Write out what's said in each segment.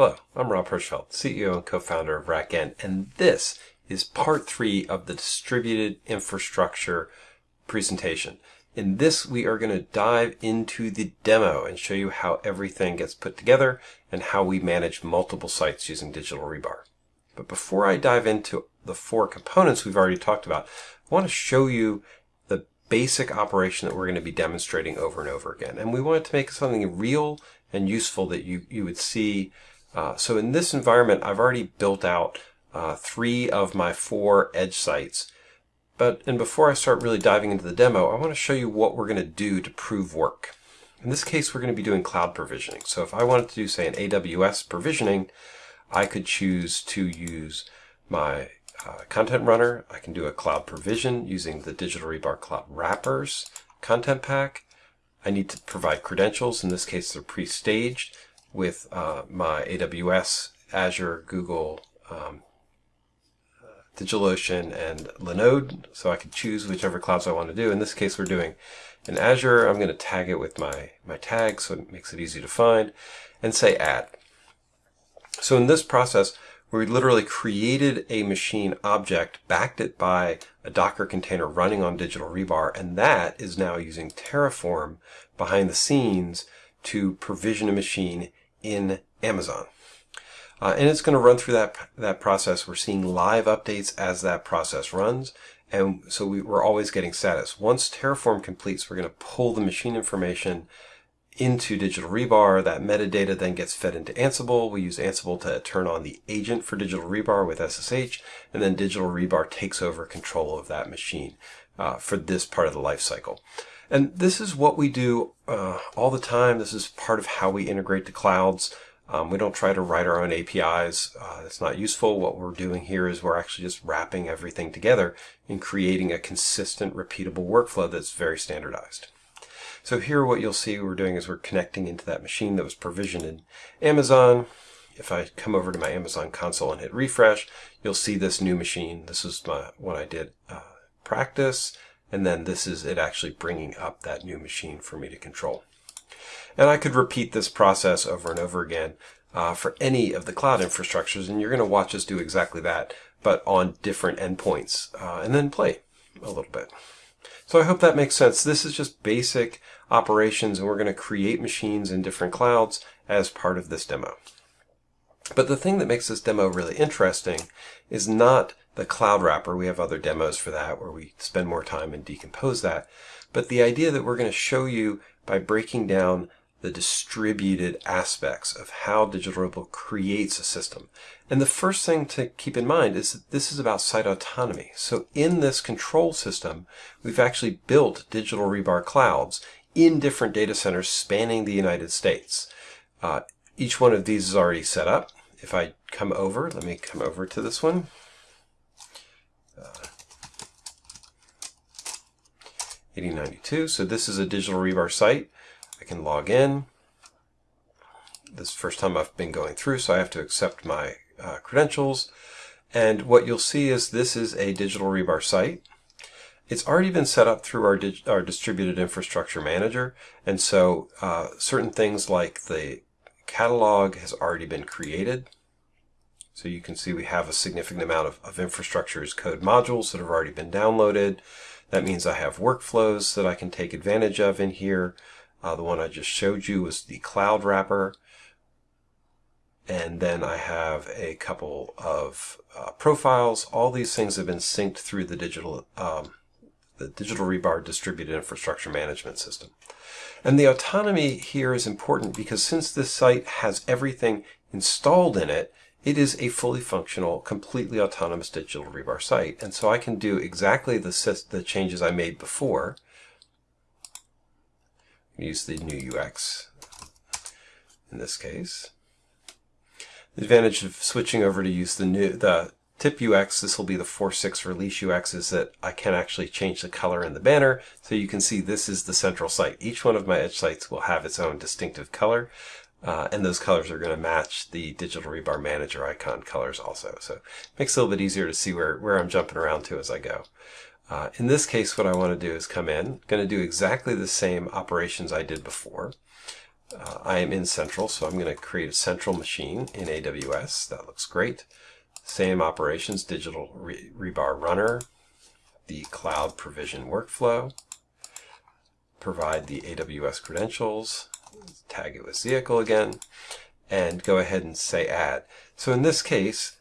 Hello, I'm Rob Hirschfeld, CEO and co-founder of RackN, and this is part three of the distributed infrastructure presentation. In this, we are going to dive into the demo and show you how everything gets put together and how we manage multiple sites using Digital Rebar. But before I dive into the four components we've already talked about, I want to show you the basic operation that we're going to be demonstrating over and over again. And we want to make something real and useful that you, you would see uh, so in this environment, I've already built out uh, three of my four edge sites. But and before I start really diving into the demo, I want to show you what we're going to do to prove work. In this case, we're going to be doing cloud provisioning. So if I wanted to do, say, an AWS provisioning, I could choose to use my uh, context runner. I can do a cloud provision using the Digital Rebar Cloud Wrappers content pack. I need to provide credentials. In this case, they're pre-staged with uh, my AWS, Azure, Google, um, DigitalOcean, and Linode. So I can choose whichever clouds I want to do. In this case, we're doing in Azure. I'm going to tag it with my, my tag so it makes it easy to find and say add. So in this process, we literally created a machine object, backed it by a Docker container running on Digital Rebar, and that is now using Terraform behind the scenes to provision a machine in Amazon. Uh, and it's going to run through that, that process. We're seeing live updates as that process runs. And so we, are always getting status. Once Terraform completes, we're going to pull the machine information into Digital Rebar. That metadata then gets fed into Ansible. We use Ansible to turn on the agent for Digital Rebar with SSH. And then Digital Rebar takes over control of that machine uh, for this part of the life cycle. And this is what we do uh, all the time. This is part of how we integrate the clouds. Um, we don't try to write our own APIs. Uh, it's not useful. What we're doing here is we're actually just wrapping everything together and creating a consistent, repeatable workflow that's very standardized. So here what you'll see we're doing is we're connecting into that machine that was provisioned in Amazon. If I come over to my Amazon console and hit refresh, you'll see this new machine. This is my, what I did uh, practice. And then this is it actually bringing up that new machine for me to control. And I could repeat this process over and over again uh, for any of the cloud infrastructures. And you're going to watch us do exactly that, but on different endpoints uh, and then play a little bit. So I hope that makes sense. This is just basic operations and we're going to create machines in different clouds as part of this demo. But the thing that makes this demo really interesting is not the cloud wrapper. We have other demos for that where we spend more time and decompose that. But the idea that we're going to show you by breaking down the distributed aspects of how Digital Rebar creates a system. And the first thing to keep in mind is that this is about site autonomy. So in this control system, we've actually built Digital Rebar clouds in different data centers spanning the United States. Uh, each one of these is already set up. If I come over, let me come over to this one. 8092. So this is a digital rebar site. I can log in. This first time I've been going through, so I have to accept my uh, credentials. And what you'll see is this is a digital rebar site. It's already been set up through our, our distributed infrastructure manager. And so uh, certain things like the catalog has already been created. So you can see we have a significant amount of, of infrastructure as code modules that have already been downloaded. That means I have workflows that I can take advantage of in here. Uh, the one I just showed you was the cloud wrapper. And then I have a couple of uh, profiles. All these things have been synced through the digital, um, the digital rebar distributed infrastructure management system. And the autonomy here is important because since this site has everything installed in it, it is a fully functional, completely autonomous digital rebar site. And so I can do exactly the, the changes I made before. Use the new UX in this case. The advantage of switching over to use the new the tip UX, this will be the 4.6 release UX, is that I can actually change the color in the banner. So you can see this is the central site. Each one of my edge sites will have its own distinctive color. Uh, and those colors are going to match the digital rebar manager icon colors also. So it makes it a little bit easier to see where, where I'm jumping around to as I go. Uh, in this case, what I want to do is come in, going to do exactly the same operations I did before. uh, I am in Central, so I'm going to create a Central machine in AWS. That looks great. Same operations, digital re rebar runner, the cloud provision workflow, provide the AWS credentials, tag it with vehicle again, and go ahead and say add. So in this case,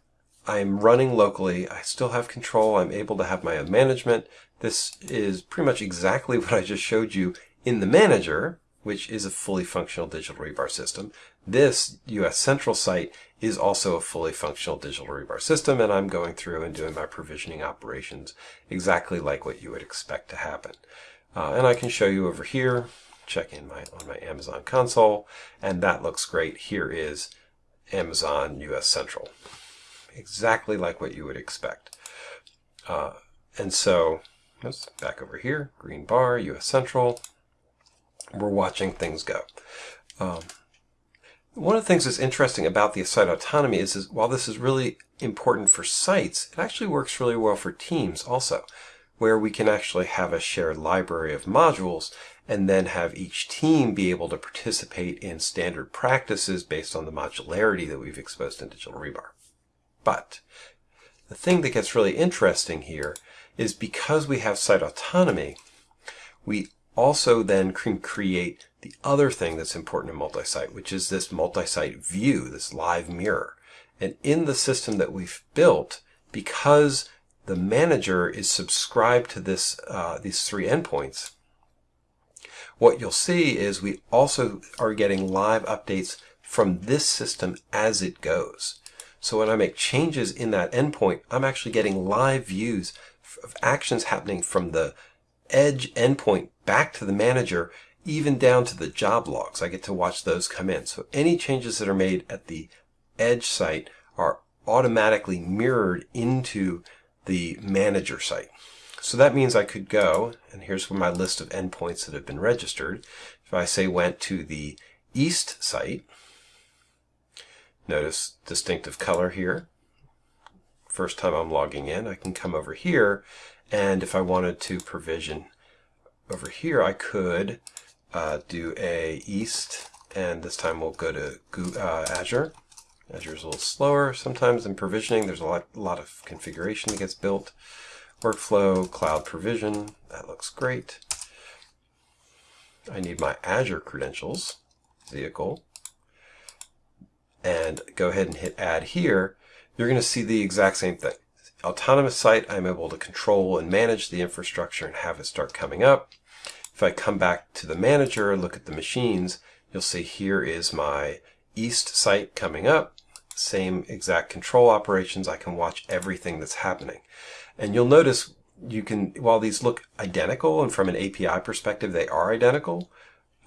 I'm running locally. I still have control. I'm able to have my own management. This is pretty much exactly what I just showed you in the manager, which is a fully functional digital rebar system. This US Central site is also a fully functional digital rebar system, and I'm going through and doing my provisioning operations exactly like what you would expect to happen. Uh, and I can show you over here, check in my on my Amazon console, and that looks great. Here is Amazon US Central. Exactly like what you would expect. Uh, and so, let's back over here, green bar, US Central. We're watching things go. Um, one of the things that's interesting about the site autonomy is, is while this is really important for sites, it actually works really well for teams also, where we can actually have a shared library of modules and then have each team be able to participate in standard practices based on the modularity that we've exposed in Digital Rebar. But the thing that gets really interesting here is because we have site autonomy, we also then can create the other thing that's important in multi-site, which is this multi-site view, this live mirror. And in the system that we've built, because the manager is subscribed to this uh, these three endpoints, what you'll see is we also are getting live updates from this system as it goes. So when I make changes in that endpoint, I'm actually getting live views of actions happening from the edge endpoint back to the manager, even down to the job logs. I get to watch those come in. So any changes that are made at the edge site are automatically mirrored into the manager site. So that means I could go, and here's my list of endpoints that have been registered. If I say went to the east site, notice distinctive color here. First time I'm logging in, I can come over here, and if I wanted to provision over here, I could uh, do a east, and this time we'll go to uh, Azure. Azure is a little slower sometimes in provisioning. There's a lot, a lot of configuration that gets built. Workflow, cloud provision, that looks great. I need my Azure credentials, vehicle, and go ahead and hit add here. You're going to see the exact same thing. Autonomous site, I'm able to control and manage the infrastructure and have it start coming up. If I come back to the manager and look at the machines, you'll see here is my east site coming up. Same exact control operations. I can watch everything that's happening. And you'll notice you can, while these look identical and from an API perspective, they are identical,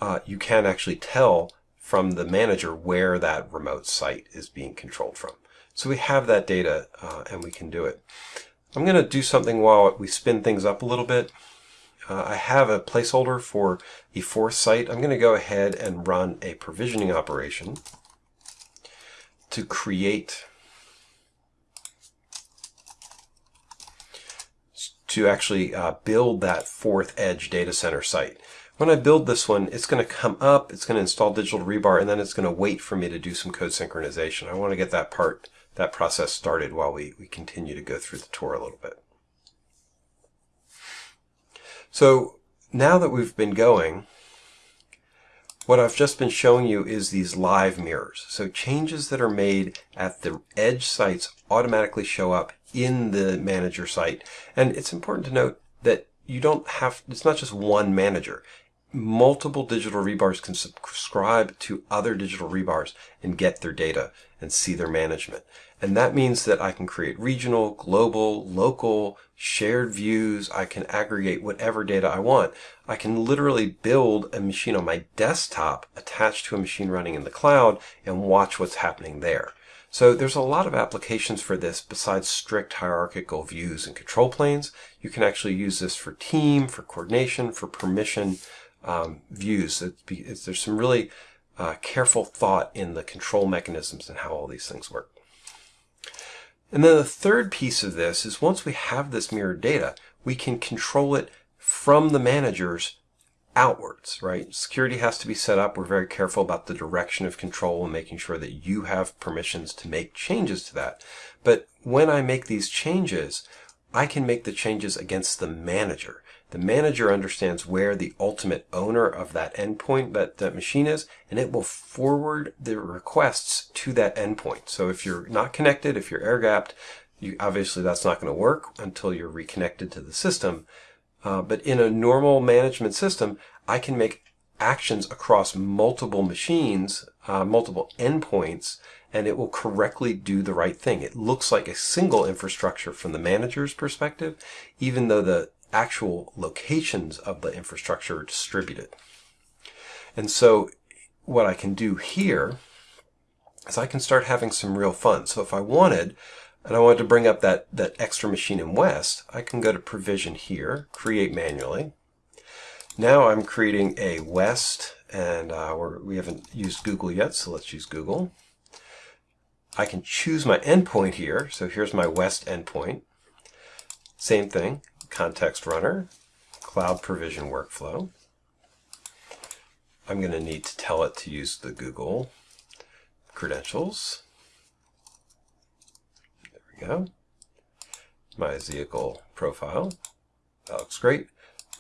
uh, you can actually tell from the manager where that remote site is being controlled from. So we have that data uh, and we can do it. I'm going to do something while we spin things up a little bit. Uh, I have a placeholder for a fourth site. I'm going to go ahead and run a provisioning operation to create to actually uh, build that fourth edge data center site. When I build this one, it's going to come up, it's going to install digital rebar, and then it's going to wait for me to do some code synchronization. I want to get that part, that process started while we, we continue to go through the tour a little bit. So now that we've been going, what I've just been showing you is these live mirrors. So changes that are made at the edge sites automatically show up in the manager site. And it's important to note that you don't have, it's not just one manager. Multiple digital rebars can subscribe to other digital rebars and get their data and see their management. And that means that I can create regional, global, local, shared views. I can aggregate whatever data I want. I can literally build a machine on my desktop attached to a machine running in the cloud and watch what's happening there. So there's a lot of applications for this besides strict hierarchical views and control planes. You can actually use this for team, for coordination, for permission um, views. There's some really uh, careful thought in the control mechanisms and how all these things work. And then the third piece of this is once we have this mirrored data, we can control it from the managers outwards, right? Security has to be set up. We're very careful about the direction of control and making sure that you have permissions to make changes to that. But when I make these changes, I can make the changes against the manager. The manager understands where the ultimate owner of that endpoint, that, that machine is, and it will forward the requests to that endpoint. So if you're not connected, if you're air gapped, you, obviously that's not going to work until you're reconnected to the system. Uh, but in a normal management system, I can make actions across multiple machines, uh, multiple endpoints, and it will correctly do the right thing. It looks like a single infrastructure from the manager's perspective, even though the actual locations of the infrastructure are distributed. And so what I can do here is I can start having some real fun. So if I wanted, and I wanted to bring up that, that extra machine in West, I can go to provision here, create manually. Now I'm creating a West, and uh, we haven't used Google yet, so let's use Google. I can choose my endpoint here. So here's my West endpoint. Same thing, context runner, cloud provision workflow. I'm going to need to tell it to use the Google credentials There we go. My vehicle profile. That looks great.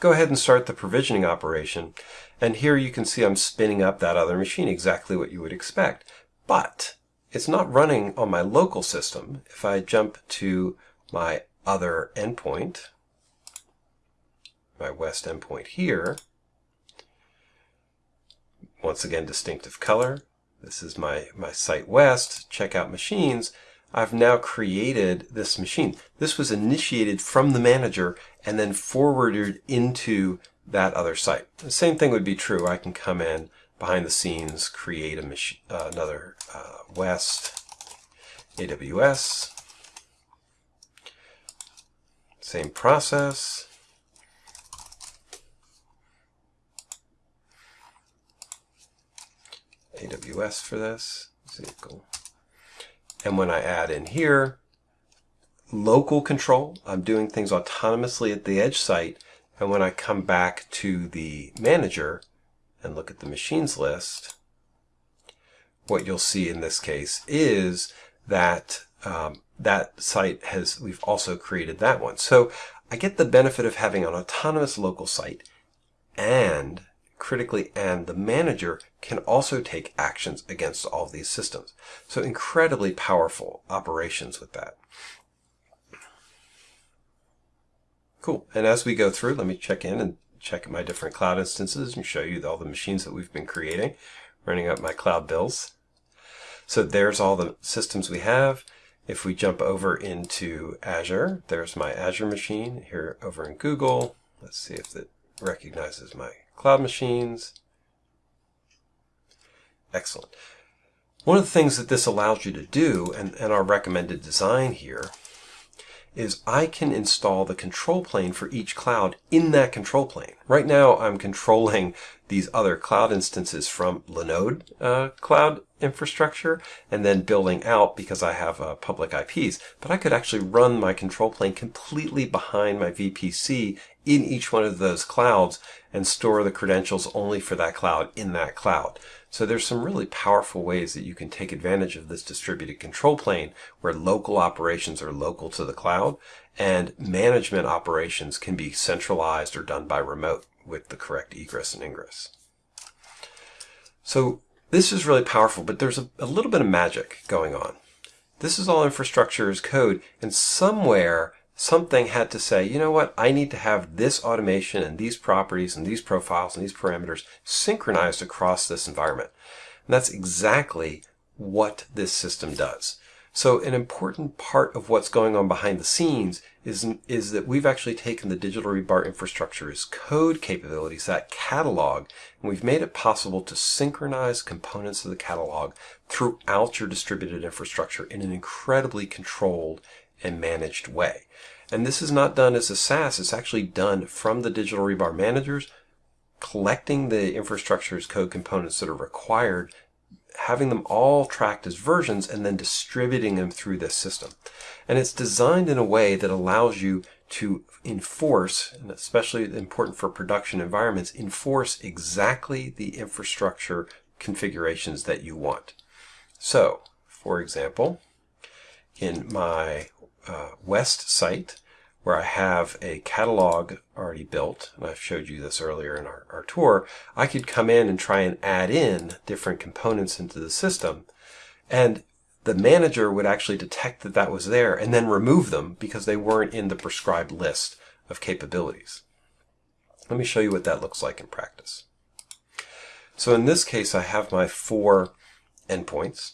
Go ahead and start the provisioning operation. And here you can see I'm spinning up that other machine, exactly what you would expect. But it's not running on my local system. If I jump to my other endpoint, my west endpoint here, once again, distinctive color. This is my, my site west, checkout machines. I've now created this machine. This was initiated from the manager and then forwarded into that other site. The same thing would be true. I can come in behind the scenes, create a machine, uh, another uh, West AWS. Same process. AWS for this. And when I add in here, local control, I'm doing things autonomously at the edge site. And when I come back to the manager and look at the machines list, what you'll see in this case is that um, that site has, we've also created that one. So I get the benefit of having an autonomous local site and critically and the manager can also take actions against all these systems. So incredibly powerful operations with that. Cool. And as we go through, let me check in and check my different cloud instances and show you all the machines that we've been creating, running up my cloud bills. So there's all the systems we have. If we jump over into Azure, there's my Azure machine here over in Google. Let's see if it recognizes my cloud machines. Excellent. One of the things that this allows you to do, and, and our recommended design here, is I can install the control plane for each cloud in that control plane. Right now I'm controlling these other cloud instances from Linode uh, cloud infrastructure and then building out because I have uh, public IPs. But I could actually run my control plane completely behind my VPC in each one of those clouds and store the credentials only for that cloud in that cloud. So there's some really powerful ways that you can take advantage of this distributed control plane where local operations are local to the cloud and management operations can be centralized or done by remote with the correct egress and ingress. So this is really powerful, but there's a, a little bit of magic going on. This is all infrastructure as code and somewhere something had to say, you know what, I need to have this automation and these properties and these profiles and these parameters synchronized across this environment. And that's exactly what this system does. So an important part of what's going on behind the scenes is, is that we've actually taken the digital rebar infrastructure as code capabilities, that catalog, and we've made it possible to synchronize components of the catalog throughout your distributed infrastructure in an incredibly controlled and managed way. And this is not done as a SaaS, it's actually done from the digital rebar managers, collecting the infrastructure as code components that are required, having them all tracked as versions, and then distributing them through this system. And it's designed in a way that allows you to enforce, and especially important for production environments, enforce exactly the infrastructure configurations that you want. So, for example, in my uh, West site, where I have a catalog already built, and I've showed you this earlier in our, our tour, I could come in and try and add in different components into the system. And the manager would actually detect that that was there and then remove them because they weren't in the prescribed list of capabilities. Let me show you what that looks like in practice. So in this case, I have my four endpoints.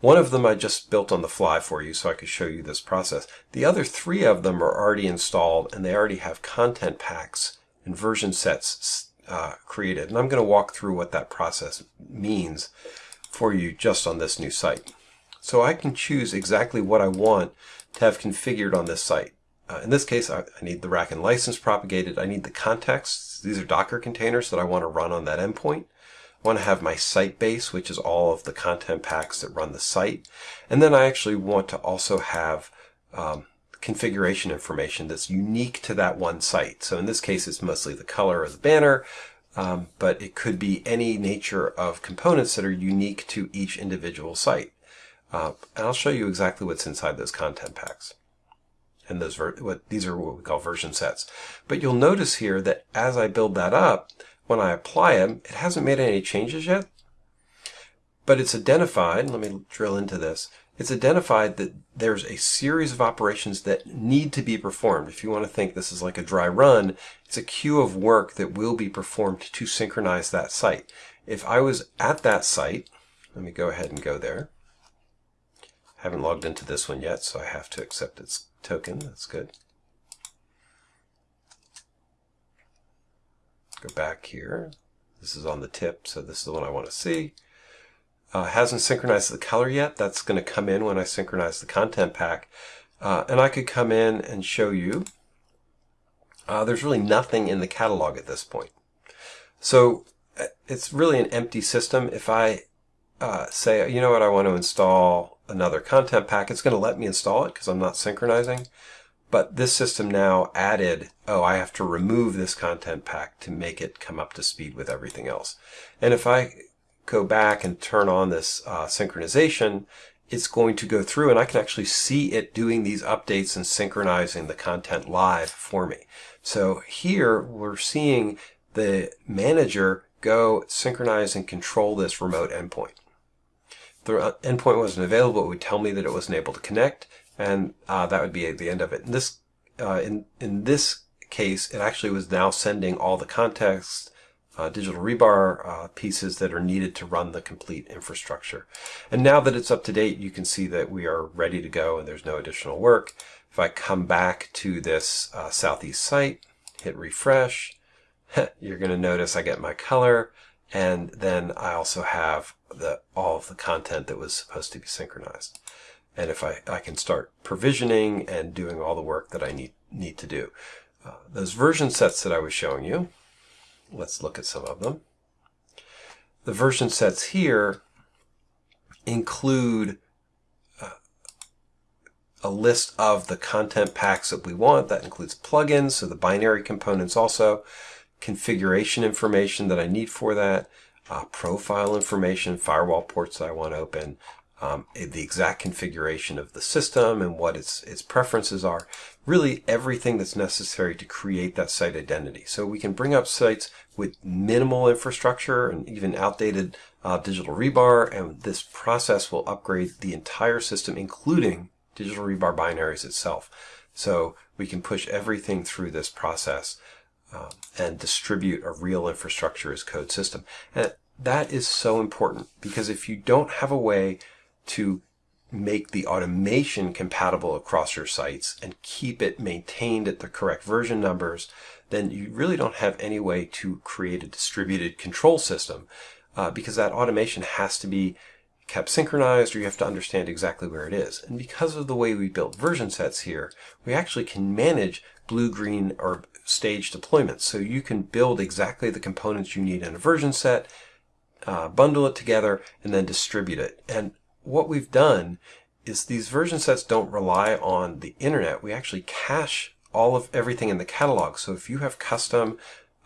One of them I just built on the fly for you so I could show you this process. The other three of them are already installed and they already have content packs and version sets uh, created. And I'm going to walk through what that process means for you just on this new site. So I can choose exactly what I want to have configured on this site. Uh, in this case, I, I, need the RackN license propagated. I need the context. These are Docker containers that I want to run on that endpoint. I want to have my site base, which is all of the content packs that run the site. And then I actually want to also have um, configuration information that's unique to that one site. So in this case, it's mostly the color of the banner, um, but it could be any nature of components that are unique to each individual site. Uh, and I'll show you exactly what's inside those content packs. And those what these are what we call version sets. But you'll notice here that as I build that up, when I apply them, it hasn't made any changes yet, but it's identified, let me drill into this, it's identified that there's a series of operations that need to be performed. If you want to think this is like a dry run, it's a queue of work that will be performed to synchronize that site. If I was at that site, let me go ahead and go there. I haven't logged into this one yet, so I have to accept its token. That's good. Go back here. This is on the tip, so this is the one I want to see. Uh, hasn't synchronized the color yet. That's going to come in when I synchronize the content pack. Uh, and I could come in and show you. Uh, there's really nothing in the catalog at this point. So uh, it's really an empty system. If I uh, say, you know what, I want to install another content pack, it's going to let me install it because I'm not synchronizing. But this system now added, oh, I have to remove this content pack to make it come up to speed with everything else. And if I go back and turn on this uh, synchronization, it's going to go through and I can actually see it doing these updates and synchronizing the content live for me. So here we're seeing the manager go synchronize and control this remote endpoint. The uh, endpoint wasn't available, it would tell me that it wasn't able to connect and uh, that would be the end of it. In this, uh, in, in this case, it actually was now sending all the context, uh, digital rebar uh, pieces that are needed to run the complete infrastructure. And now that it's up to date, you can see that we are ready to go and there's no additional work. If I come back to this uh, Southeast site, hit refresh, you're going to notice I get my color and then I also have the all of the content that was supposed to be synchronized and if I, I can start provisioning and doing all the work that I need, need to do. Uh, those version sets that I was showing you, let's look at some of them. The version sets here include uh, a list of the content packs that we want. That includes plugins, so the binary components also, configuration information that I need for that, uh, profile information, firewall ports that I want to open, um, the exact configuration of the system and what its, its preferences are, really everything that's necessary to create that site identity. So we can bring up sites with minimal infrastructure and even outdated uh, digital rebar, and this process will upgrade the entire system, including digital rebar binaries itself. So we can push everything through this process um, and distribute a real infrastructure as code system. And that is so important because if you don't have a way to make the automation compatible across your sites and keep it maintained at the correct version numbers, then you really don't have any way to create a distributed control system uh, because that automation has to be kept synchronized or you have to understand exactly where it is. And because of the way we built version sets here, we actually can manage blue, green, or stage deployments. So you can build exactly the components you need in a version set, uh, bundle it together, and then distribute it. And what we've done is these version sets don't rely on the internet. We actually cache all of everything in the catalog. So if you have custom,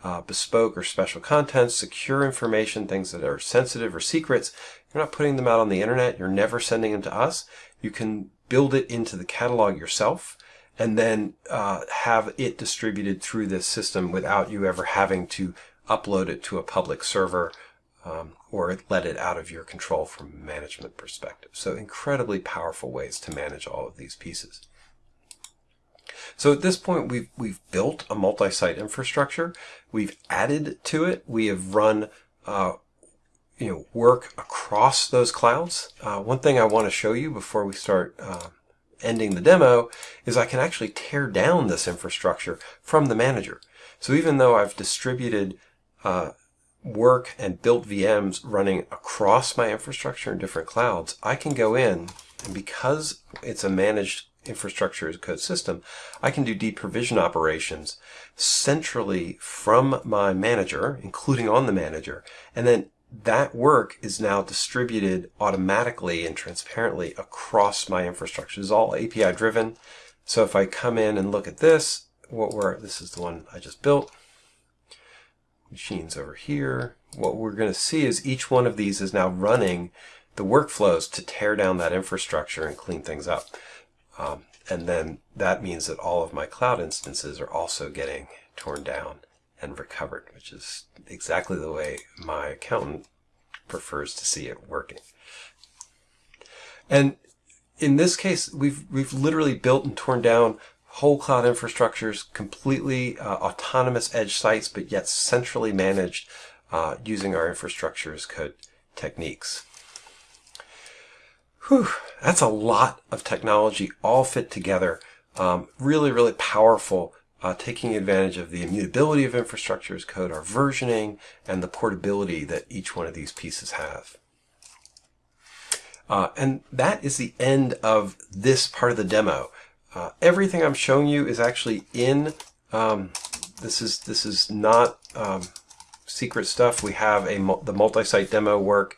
uh, bespoke or special content, secure information, things that are sensitive or secrets, you're not putting them out on the internet. You're never sending them to us. You can build it into the catalog yourself and then uh, have it distributed through this system without you ever having to upload it to a public server um, or let it out of your control from management perspective. So incredibly powerful ways to manage all of these pieces. So at this point, we've, we've built a multi-site infrastructure. We've added to it. We have run uh, you know, work across those clouds. Uh, one thing I want to show you before we start uh, ending the demo is I can actually tear down this infrastructure from the manager. So even though I've distributed uh, work and built VMs running across my infrastructure in different clouds, I can go in and because it's a managed infrastructure as code system, I can do deprovision operations centrally from my manager, including on the manager, and then that work is now distributed automatically and transparently across my infrastructure. It's all API driven. So if I come in and look at this, what we're, this is the one I just built. Machines over here. What we're going to see is each one of these is now running the workflows to tear down that infrastructure and clean things up. Um, and then that means that all of my cloud instances are also getting torn down and recovered, which is exactly the way my accountant prefers to see it working. And in this case, we've we've literally built and torn down whole cloud infrastructures, completely uh, autonomous edge sites, but yet centrally managed uh, using our infrastructure as code techniques. Whew, that's a lot of technology all fit together. Um, really, really powerful uh, taking advantage of the immutability of infrastructure as code, our versioning, and the portability that each one of these pieces have. Uh, and that is the end of this part of the demo. Uh, everything I'm showing you is actually in, um, this is this is not um, secret stuff. We have a the multi-site demo work,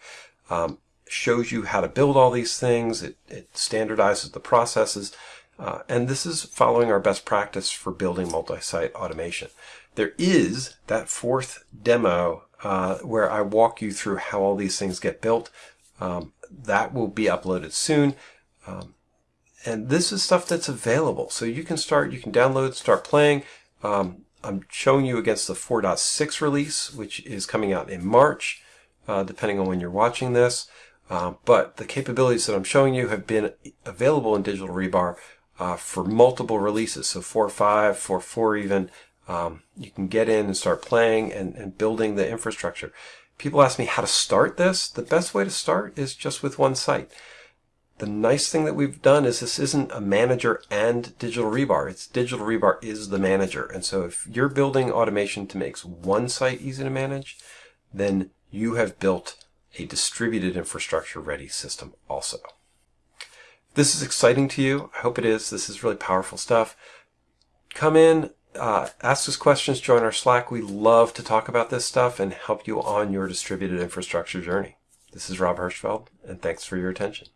um, shows you how to build all these things. It, it standardizes the processes. Uh, and this is following our best practice for building multi-site automation. There is that fourth demo uh, where I walk you through how all these things get built. Um, that will be uploaded soon. Um, and this is stuff that's available. So you can start, you can download, start playing. Um, I'm showing you against the 4.6 release, which is coming out in March, uh, depending on when you're watching this. Uh, but the capabilities that I'm showing you have been available in Digital Rebar uh, for multiple releases. So 4.5, 4.4 even. Um, you can get in and start playing and, and building the infrastructure. People ask me how to start this. The best way to start is just with one site. The nice thing that we've done is this isn't a manager and digital rebar. It's digital rebar is the manager. And so if you're building automation to make one site easy to manage, then you have built a distributed infrastructure ready system also this is exciting to you, I hope it is. This is really powerful stuff. Come in, uh, ask us questions, join our Slack. We love to talk about this stuff and help you on your distributed infrastructure journey. This is Rob Hirschfeld, and thanks for your attention.